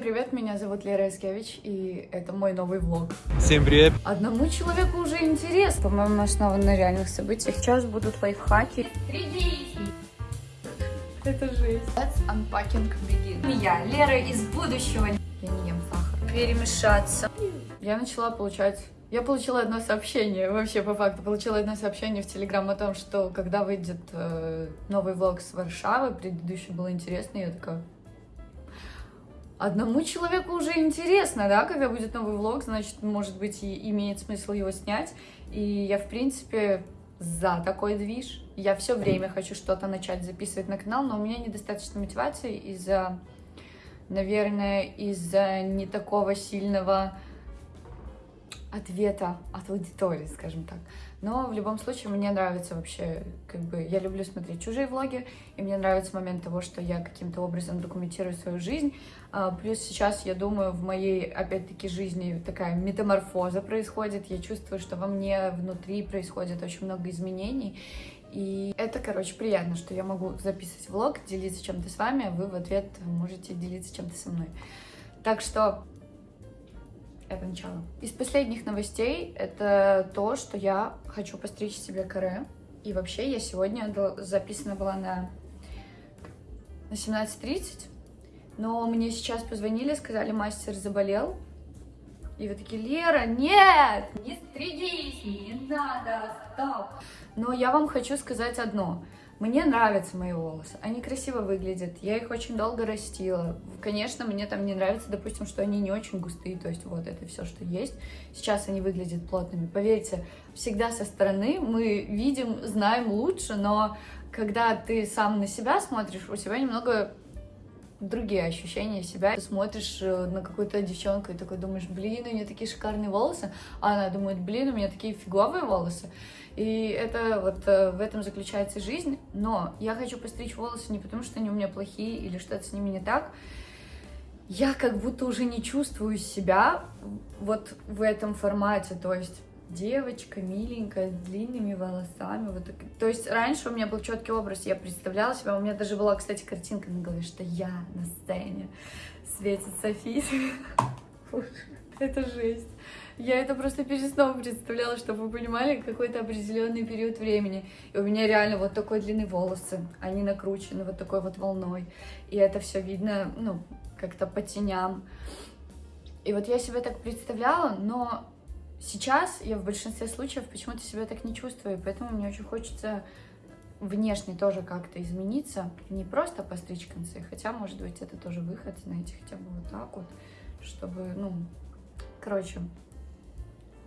Привет, меня зовут Лера Искевич, и это мой новый влог. Всем привет! Одному человеку уже интересно, по-моему, основан на реальных событиях. Сейчас будут лайфхаки. Это жесть. Let's unpacking begin. Я, Лера из будущего. Я не ем сахар. Перемешаться. Я начала получать... Я получила одно сообщение, вообще по факту, получила одно сообщение в Телеграм о том, что когда выйдет э, новый влог с Варшавы, предыдущий был интересный, я такая, одному человеку уже интересно, да, когда будет новый влог, значит, может быть, и имеет смысл его снять. И я, в принципе, за такой движ. Я все время хочу что-то начать записывать на канал, но у меня недостаточно мотивации из-за, наверное, из-за не такого сильного ответа от аудитории, скажем так. Но в любом случае мне нравится вообще, как бы, я люблю смотреть чужие влоги, и мне нравится момент того, что я каким-то образом документирую свою жизнь. А, плюс сейчас, я думаю, в моей, опять-таки, жизни такая метаморфоза происходит. Я чувствую, что во мне внутри происходит очень много изменений. И это, короче, приятно, что я могу записывать влог, делиться чем-то с вами, а вы в ответ можете делиться чем-то со мной. Так что это начало. Из последних новостей это то, что я хочу постричь себе каре. И вообще я сегодня записана была на, на 17.30, но мне сейчас позвонили, сказали, мастер заболел. И вы такие, Лера, нет, не стригись, не надо, стоп. Но я вам хочу сказать одно. Мне нравятся мои волосы, они красиво выглядят, я их очень долго растила. Конечно, мне там не нравится, допустим, что они не очень густые, то есть вот это все, что есть. Сейчас они выглядят плотными. Поверьте, всегда со стороны мы видим, знаем лучше, но когда ты сам на себя смотришь, у тебя немного другие ощущения себя. Ты смотришь э, на какую-то девчонку и такой думаешь, блин, у нее такие шикарные волосы, а она думает, блин, у меня такие фиговые волосы. И это вот э, в этом заключается жизнь. Но я хочу постричь волосы не потому, что они у меня плохие или что-то с ними не так. Я как будто уже не чувствую себя вот в этом формате, то есть девочка миленькая, с длинными волосами. Вот так. То есть раньше у меня был четкий образ, я представляла себя, у меня даже была, кстати, картинка на голове, что я на сцене светит София. Это жесть. Я это просто перед сном представляла, чтобы вы понимали, какой-то определенный период времени. И у меня реально вот такой длинные волосы, они накручены вот такой вот волной. И это все видно, ну, как-то по теням. И вот я себя так представляла, но Сейчас я в большинстве случаев почему-то себя так не чувствую, поэтому мне очень хочется внешне тоже как-то измениться, не просто постричь концы, хотя, может быть, это тоже выход, знаете, хотя бы вот так вот, чтобы, ну, короче,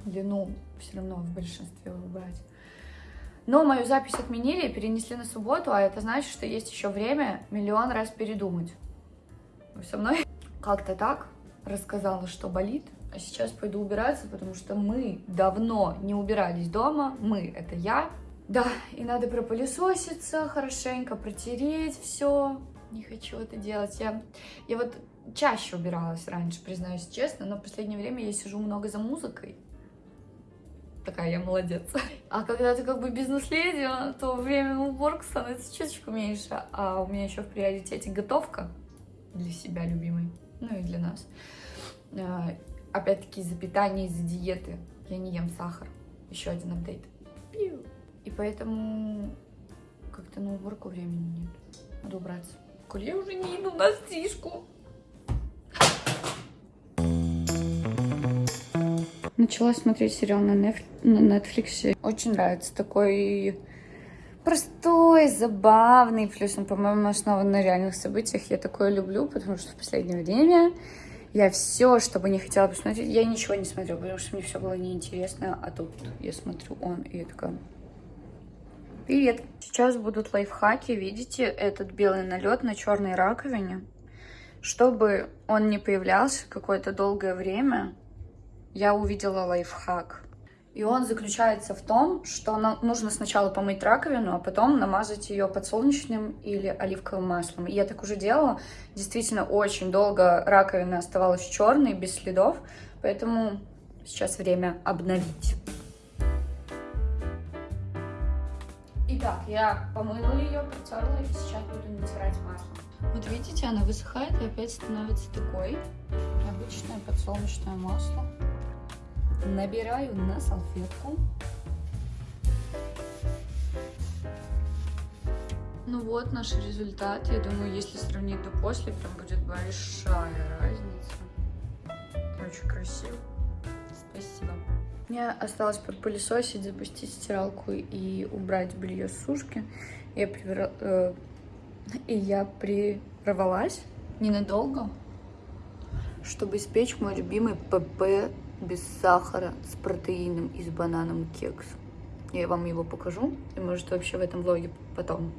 длину все равно в большинстве убрать. Но мою запись отменили перенесли на субботу, а это значит, что есть еще время миллион раз передумать. Вы со мной? Как-то так рассказала, что болит, а сейчас пойду убираться, потому что мы давно не убирались дома. Мы — это я. Да, и надо пропылесоситься хорошенько, протереть все. Не хочу это делать. Я, я вот чаще убиралась раньше, признаюсь честно, но в последнее время я сижу много за музыкой. Такая я молодец. А когда ты как бы бизнес-леди, то время на уборку становится чуточку меньше. А у меня еще в приоритете готовка для себя любимой, ну и для нас. Опять-таки из-за питания, из-за диеты. Я не ем сахар. Еще один апдейт. И поэтому как-то на уборку времени нет. Надо убраться. Коль я уже не иду на стрижку. Начала смотреть сериал на, неф... на Netflix. Очень нравится такой простой, забавный. Плюс он, по-моему, основан на реальных событиях. Я такое люблю, потому что в последнее время я все, что бы не хотела посмотреть, я ничего не смотрю, потому что мне все было неинтересно, а тут я смотрю он, и я такая... Привет! Сейчас будут лайфхаки, видите, этот белый налет на черной раковине. Чтобы он не появлялся какое-то долгое время, я увидела лайфхак. И он заключается в том, что нужно сначала помыть раковину, а потом намазать ее подсолнечным или оливковым маслом. И я так уже делала. Действительно, очень долго раковина оставалась черной, без следов. Поэтому сейчас время обновить. Итак, я помыла ее, протерла и сейчас буду натирать маслом. Вот видите, она высыхает и опять становится такой. Обычное подсолнечное масло. Набираю на салфетку. Ну вот наш результат. Я думаю, если сравнить до после, прям будет большая разница. Очень красиво. Спасибо. Мне осталось подпылесосить, запустить стиралку и убрать белье с сушки. Я привер... э... И я прервалась ненадолго, чтобы испечь мой любимый ПП без сахара с протеином и с бананом кекс. Я вам его покажу, и может вообще в этом влоге потом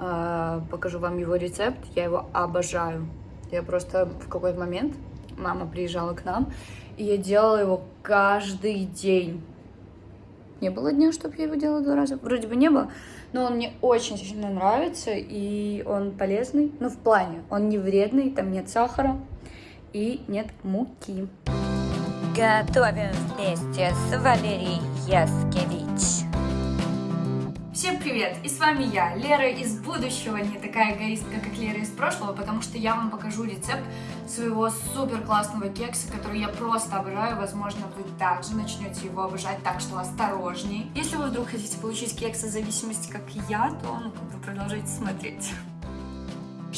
э, покажу вам его рецепт. Я его обожаю. Я просто в какой-то момент, мама приезжала к нам, и я делала его каждый день. Не было дня, чтобы я его делала два раза? Вроде бы не было, но он мне очень сильно нравится, и он полезный. Ну, в плане, он не вредный, там нет сахара и нет муки. Готовим вместе с Валерией Яскевич. Всем привет! И с вами я, Лера из будущего, не такая эгоистка, как Лера из прошлого, потому что я вам покажу рецепт своего супер классного кекса, который я просто обожаю. Возможно, вы также начнете его обожать, так что осторожней. Если вы вдруг хотите получить кекс зависимости, как я, то ну, как бы продолжайте смотреть.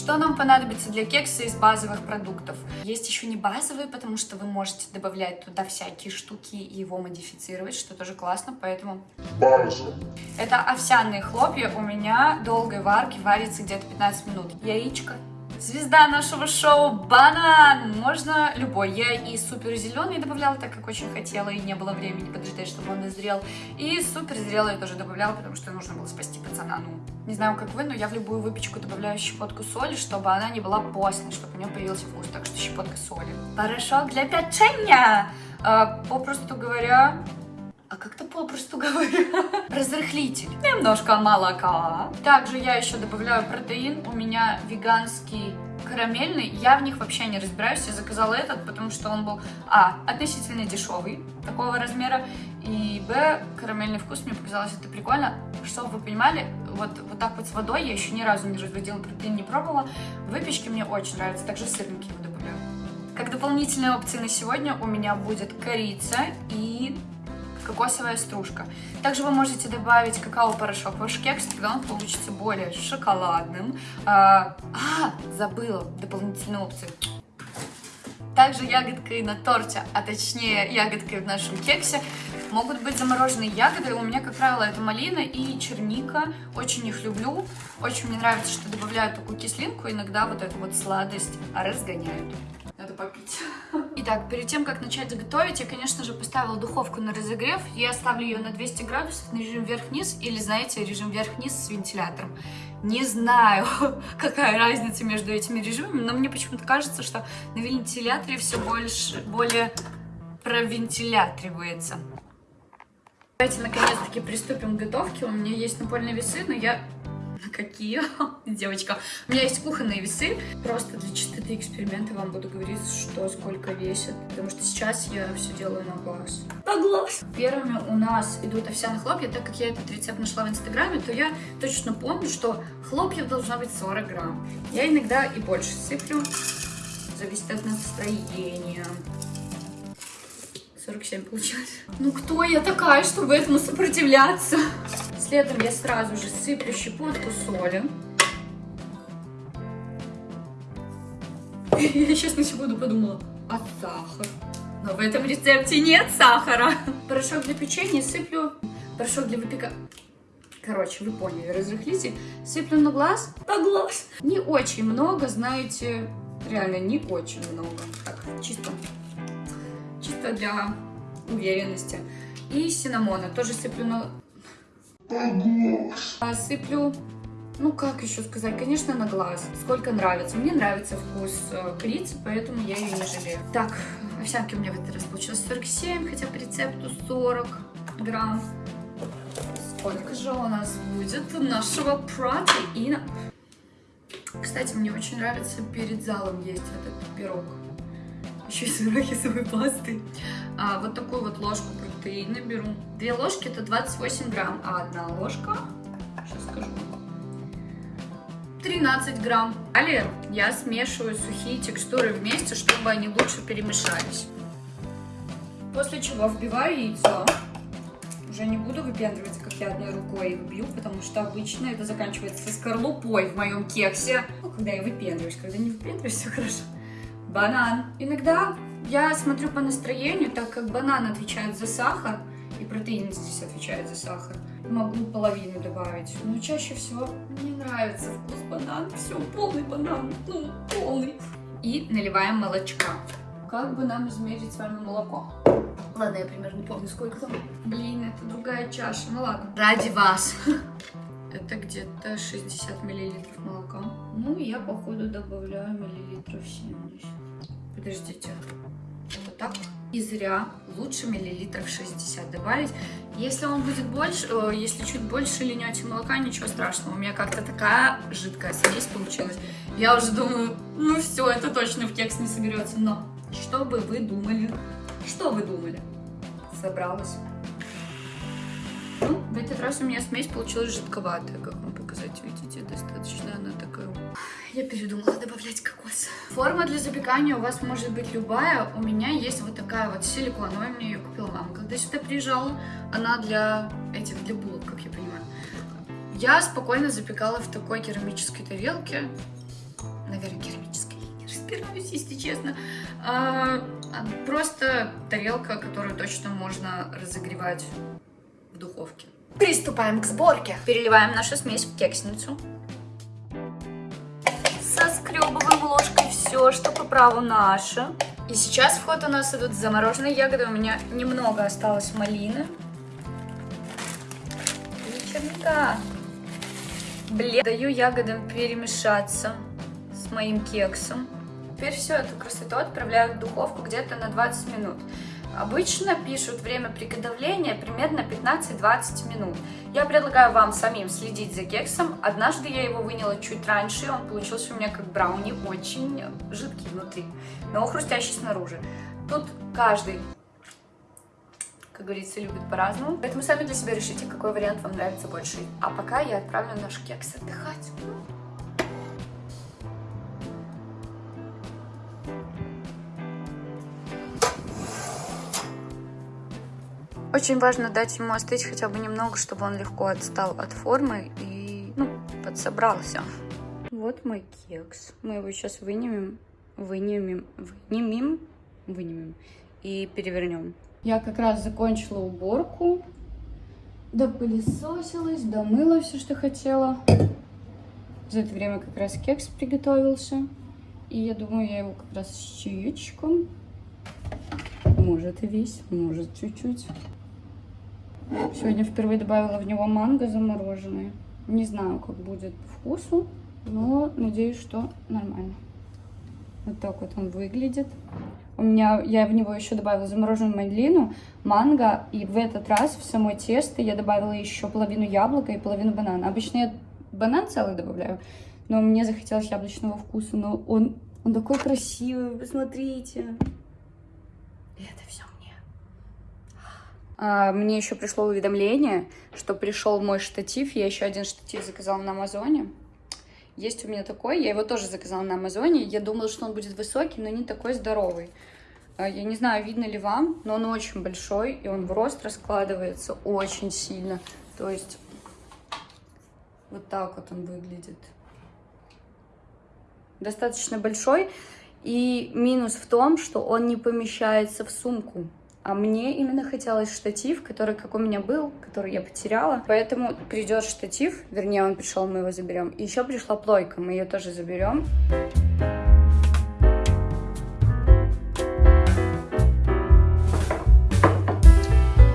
Что нам понадобится для кекса из базовых продуктов? Есть еще не базовые, потому что вы можете добавлять туда всякие штуки и его модифицировать, что тоже классно, поэтому... База. Это овсяные хлопья, у меня долгой варки варится где-то 15 минут. Яичко, Звезда нашего шоу банан! Можно любой. Я и супер зеленый добавляла, так как очень хотела, и не было времени подождать, чтобы он дозрел. И супер зрелый я тоже добавляла, потому что нужно было спасти пацана. Ну, не знаю, как вы, но я в любую выпечку добавляю щепотку соли, чтобы она не была постной, чтобы у нее появился вкус. Так что щепотка соли. Порошок для печенья! А, попросту говоря, а как-то попросту говоря, разрыхлитель, немножко молока. Также я еще добавляю протеин, у меня веганский карамельный, я в них вообще не разбираюсь, я заказала этот, потому что он был, а, относительно дешевый, такого размера, и, б, карамельный вкус, мне показалось это прикольно. Чтобы вы понимали, вот, вот так вот с водой я еще ни разу не разводила протеин, не пробовала, выпечки мне очень нравятся, также сырники его добавляю. Как дополнительные опции на сегодня у меня будет корица и кокосовая стружка. Также вы можете добавить какао-порошок в ваш кекс, тогда он получится более шоколадным. А, а забыла дополнительные опции. Также ягодкой на торте, а точнее ягодкой в нашем кексе, могут быть замороженные ягоды. У меня, как правило, это малина и черника. Очень их люблю. Очень мне нравится, что добавляют такую кислинку. Иногда вот эту вот сладость разгоняют. Надо попить. Итак, перед тем, как начать готовить, я, конечно же, поставила духовку на разогрев. Я ставлю ее на 200 градусов на режим вверх-вниз, или, знаете, режим вверх-вниз с вентилятором. Не знаю, какая разница между этими режимами, но мне почему-то кажется, что на вентиляторе все больше, более провентилятривается. Давайте, наконец-таки, приступим к готовке. У меня есть напольные весы, но я Какие? Девочка. У меня есть кухонные весы. Просто для чистоты эксперимента вам буду говорить, что сколько весит. Потому что сейчас я все делаю на глаз. На глаз! Первыми у нас идут овсяные хлопья. Так как я этот рецепт нашла в инстаграме, то я точно помню, что хлопьев должно быть 40 грамм. Я иногда и больше сыплю. Зависит от настроения. 47 получилось. Ну кто я такая, чтобы этому сопротивляться? Следом я сразу же сыплю щепотку соли. Я сейчас на секунду подумала, а сахар? Но в этом рецепте нет сахара. Порошок для печенья сыплю, порошок для выпека... Короче, вы поняли, разрыхлитель. Сыплю на глаз, на глаз. Не очень много, знаете, реально не очень много. Так, чисто, чисто для уверенности. И синамона тоже сыплю на сыплю, ну как еще сказать, конечно, на глаз. Сколько нравится. Мне нравится вкус э, корицы, поэтому я ее не жалею. Так, овсянки у меня в этот раз получилось 47, хотя по рецепту 40 грамм. Сколько же у нас будет нашего протеина? Кстати, мне очень нравится перед залом есть этот пирог. Еще и с арахисовой пастой. А, вот такую вот ложку протеина беру. Две ложки это 28 грамм, а одна ложка, сейчас скажу, 13 грамм. Далее я смешиваю сухие текстуры вместе, чтобы они лучше перемешались. После чего вбиваю яйцо. Уже не буду выпендриваться, как я одной рукой их бью, потому что обычно это заканчивается скорлупой в моем кексе. Ну, когда я выпендриваюсь, когда не выпендриваюсь, все хорошо. Банан. Иногда я смотрю по настроению, так как банан отвечает за сахар, и протеин здесь отвечает за сахар. Могу половину добавить, но чаще всего мне нравится вкус банана. Все, полный банан, ну, полный. И наливаем молочка. Как бы нам измерить с вами молоко? Ладно, я примерно помню, сколько там. Блин, это другая чаша. Ну ладно. Ради вас. Это где-то 60 миллилитров молока. Ну, я, походу, добавляю миллилитров 70. Подождите. Вот так. И зря. Лучше миллилитров 60 добавить. Если он будет больше, э, если чуть больше линете молока, ничего страшного. У меня как-то такая жидкая смесь получилась. Я уже думаю, ну все, это точно в кекс не соберется. Но что бы вы думали? Что вы думали? Собралась. Ну, в этот раз у меня смесь получилась жидковатая, как вам показать, видите, достаточно она такая... Я передумала добавлять кокос. Форма для запекания у вас может быть любая. У меня есть вот такая вот силиконовая, мне ее купила мама, когда сюда приезжала. Она для этих, для булок, как я понимаю. Я спокойно запекала в такой керамической тарелке. Наверное, керамической, я не разбираюсь, если честно. А, просто тарелка, которую точно можно разогревать в духовке. Приступаем к сборке. Переливаем нашу смесь в кексницу. Соскребываем ложкой все, что по праву наше. И сейчас в ход у нас идут замороженные ягоды. У меня немного осталось малины. И черника. Блин. Даю ягодам перемешаться с моим кексом. Теперь всю эту красоту отправляю в духовку где-то на 20 минут. Обычно пишут время приготовления примерно 15-20 минут. Я предлагаю вам самим следить за кексом. Однажды я его выняла чуть раньше, и он получился у меня как брауни, очень жидкий внутри, но хрустящий снаружи. Тут каждый, как говорится, любит по-разному. Поэтому сами для себя решите, какой вариант вам нравится больше. А пока я отправлю наш кекс отдыхать. Очень важно дать ему остыть хотя бы немного, чтобы он легко отстал от формы и ну, подсобрался. Вот мой кекс. Мы его сейчас вынемем, вынемем, вынемем, вынемем и перевернем. Я как раз закончила уборку, допылесосилась, домыла все, что хотела. За это время как раз кекс приготовился. И я думаю, я его как раз с чаечком. Может и весь, может чуть-чуть. Сегодня впервые добавила в него манго замороженное. Не знаю, как будет по вкусу, но надеюсь, что нормально. Вот так вот он выглядит. У меня, я в него еще добавила замороженную малину, манго, и в этот раз в само тесто я добавила еще половину яблока и половину банана. Обычно я банан целый добавляю, но мне захотелось яблочного вкуса, но он, он такой красивый, посмотрите. И это все мне еще пришло уведомление, что пришел мой штатив. Я еще один штатив заказала на Амазоне. Есть у меня такой, я его тоже заказала на Амазоне. Я думала, что он будет высокий, но не такой здоровый. А, я не знаю, видно ли вам, но он очень большой, и он в рост раскладывается очень сильно. То есть вот так вот он выглядит. Достаточно большой. И минус в том, что он не помещается в сумку. А мне именно хотелось штатив, который, как у меня был, который я потеряла. Поэтому придет штатив, вернее, он пришел, мы его заберем. И еще пришла плойка, мы ее тоже заберем.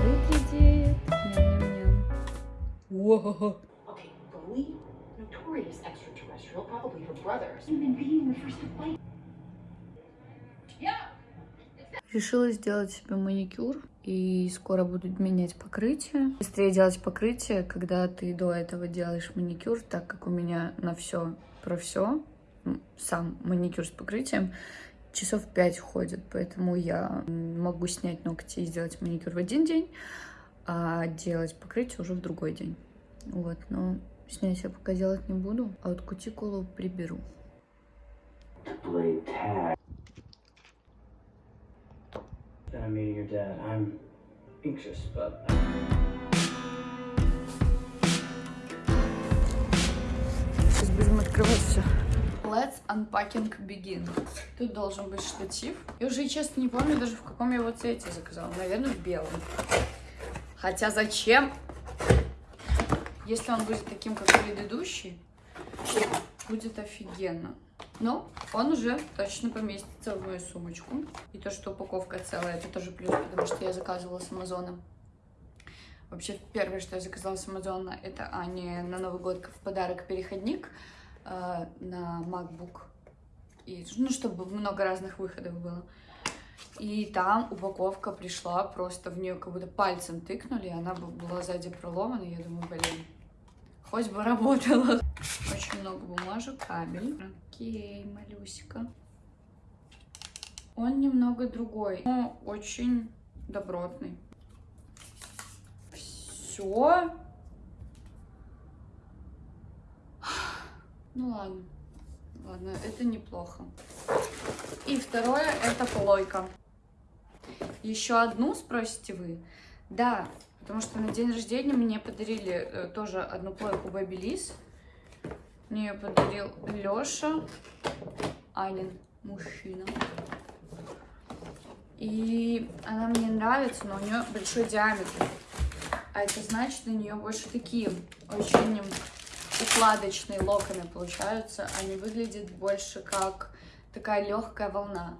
Выглядит. Ням-ням-ням. Okay, Bowie, notorious extraterrestrial, probably her brother. Human being the first to fight. Решила сделать себе маникюр и скоро буду менять покрытие. Быстрее делать покрытие, когда ты до этого делаешь маникюр, так как у меня на все про все, сам маникюр с покрытием, часов 5 ходит, поэтому я могу снять ногти и сделать маникюр в один день, а делать покрытие уже в другой день. Вот, но Снять я пока делать не буду, а вот кутикулу приберу. to play tag. Then I'm meeting your dad. I'm anxious, but Сейчас будем открывать все. Let's unpacking begin. Тут должен быть штатив. Я уже, честно, не помню даже, в каком я его цвете заказала. Наверное, в белом. Хотя зачем? Если он будет таким, как предыдущий, будет офигенно. Но он уже точно поместится в мою сумочку. И то, что упаковка целая, это тоже плюс, потому что я заказывала с Амазона. Вообще, первое, что я заказала с Амазона, это Ане на Новый год в подарок переходник э, на MacBook. И, ну, чтобы много разных выходов было. И там упаковка пришла, просто в нее как будто пальцем тыкнули, и она была сзади проломана. и Я думаю, блин, хоть бы работала. Очень много бумажек, кабель. Окей, малюсика. Он немного другой, но очень добротный. Все. Ну ладно. Ладно, это неплохо. И второе это плойка. Еще одну спросите вы? Да, потому что на день рождения мне подарили э, тоже одну плойку Babyliss. Мне ее подарил Леша, Анин мужчина. И она мне нравится, но у нее большой диаметр. А это значит, у нее больше такие очень укладочные локоны получаются. Они выглядят больше как такая легкая волна.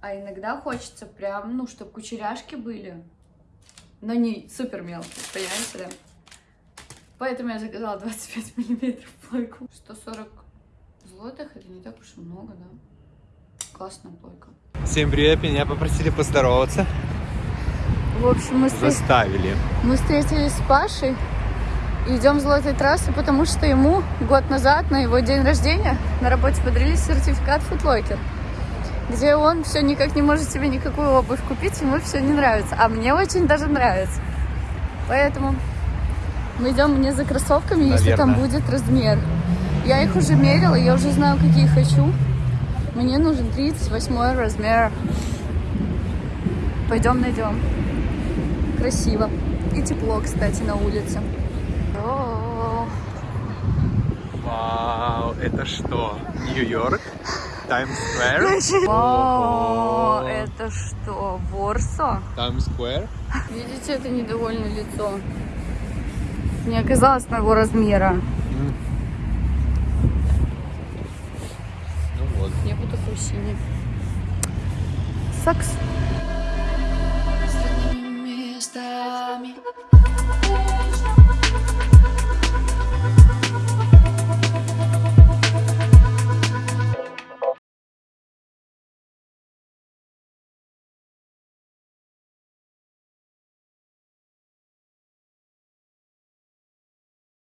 А иногда хочется прям, ну, чтобы кучеряшки были, но не супер мелкие, понимаете, да? Поэтому я заказала 25 миллиметров плойку. 140 злотых, это не так уж и много, да? Классная плойка. Всем привет, меня попросили поздороваться. В общем, мы, встр- Заставили. мы встретились с Пашей и идем золотой трассы, потому что ему год назад, на его день рождения, на работе подарили сертификат Футлокер, где он все никак не может себе никакую обувь купить, ему все не нравится. А мне очень даже нравится. Поэтому мы идем мне за кроссовками, если там Наверное. будет размер. Я их уже мерила, я уже знаю, какие хочу. Мне нужен 38 размер. Пойдем найдем. Красиво. И тепло, кстати, на улице. О, Вау, это что? Нью-Йорк? Таймс-сквер? Вау, это что, Ворсо? Таймс-сквер? Видите, это недовольное лицо. Не оказалось моего размера. Ну вот. Я буду такой синий. Сакс. местами